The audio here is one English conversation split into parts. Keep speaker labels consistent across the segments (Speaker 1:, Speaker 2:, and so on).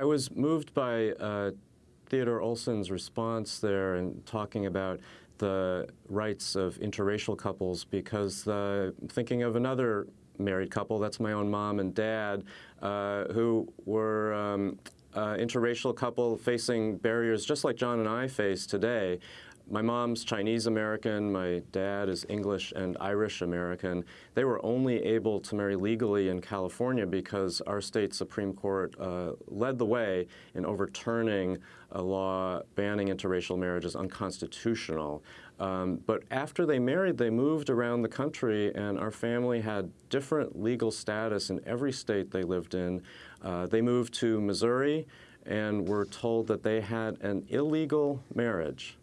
Speaker 1: I was moved by uh, Theodore Olson's response there and talking about the rights of interracial couples because uh, thinking of another married couple, that's my own mom and dad, uh, who were um, interracial couple facing barriers just like John and I face today. My mom's Chinese American, my dad is English and Irish American. They were only able to marry legally in California because our state Supreme Court uh, led the way in overturning a law banning interracial marriage as unconstitutional. Um, but after they married, they moved around the country, and our family had different legal status in every state they lived in. Uh, they moved to Missouri and were told that they had an illegal marriage.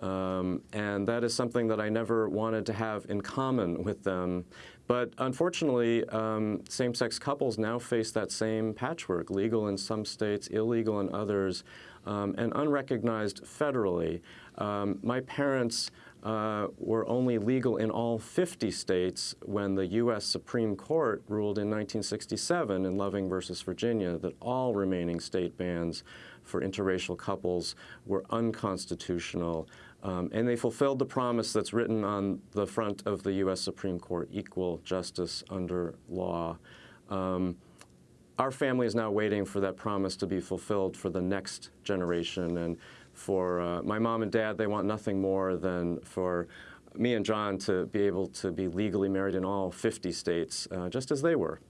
Speaker 1: Um, and that is something that I never wanted to have in common with them. But unfortunately, um, same-sex couples now face that same patchwork, legal in some states, illegal in others, um, and unrecognized federally. Um, my parents uh, were only legal in all 50 states when the U.S. Supreme Court ruled in 1967 in Loving versus Virginia that all remaining state bans for interracial couples were unconstitutional. Um, and they fulfilled the promise that's written on the front of the U.S. Supreme Court, equal justice under law. Um, our family is now waiting for that promise to be fulfilled for the next generation. And for uh, my mom and dad, they want nothing more than for me and John to be able to be legally married in all 50 states, uh, just as they were.